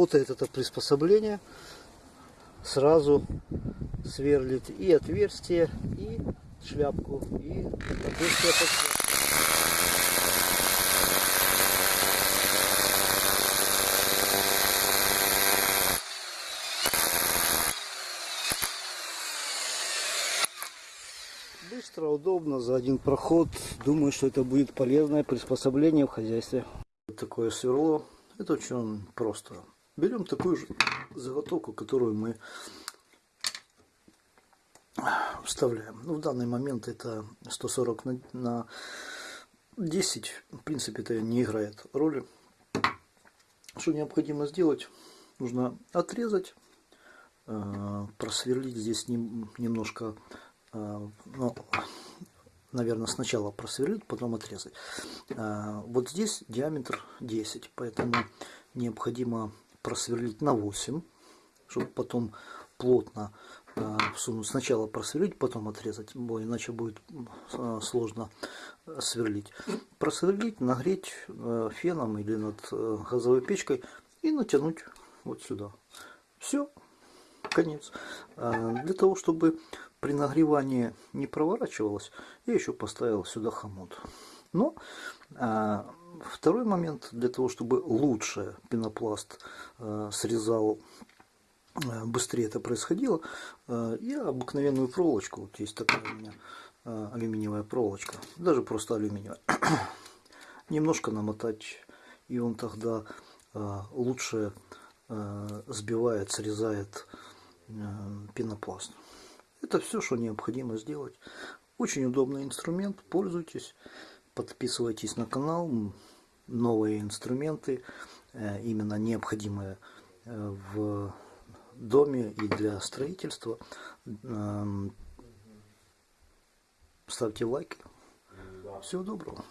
Работает это приспособление. Сразу сверлит и отверстие, и шляпку, и отверстие под. Быстро, удобно, за один проход. Думаю, что это будет полезное приспособление в хозяйстве. Такое сверло. Это очень просто. Берем такую же заготовку, которую мы вставляем. Ну, в данный момент это 140 на, на 10. В принципе, это не играет роли. Что необходимо сделать? Нужно отрезать, э, просверлить здесь немножко а, ну, наверное, сначала просверлить, потом отрезать. А, вот здесь диаметр 10, поэтому необходимо просверлить на 8, чтобы потом плотно а, всунуть. Сначала просверлить, потом отрезать, иначе будет сложно сверлить. Просверлить, нагреть феном или над газовой печкой и натянуть вот сюда. Все, конец. Для того, чтобы при нагревании не проворачивалось, я еще поставил сюда хомут. Но а, второй момент, для того, чтобы лучше пенопласт а, срезал, а, быстрее это происходило, а, я обыкновенную проволочку, вот есть такая у меня а, алюминиевая проволочка, даже просто алюминиевая, немножко намотать, и он тогда а, лучше а, сбивает, срезает пенопласт. Это все, что необходимо сделать. Очень удобный инструмент, пользуйтесь, подписывайтесь на канал. Новые инструменты, э, именно необходимые э, в доме и для строительства. Эм, ставьте лайки. Всего доброго.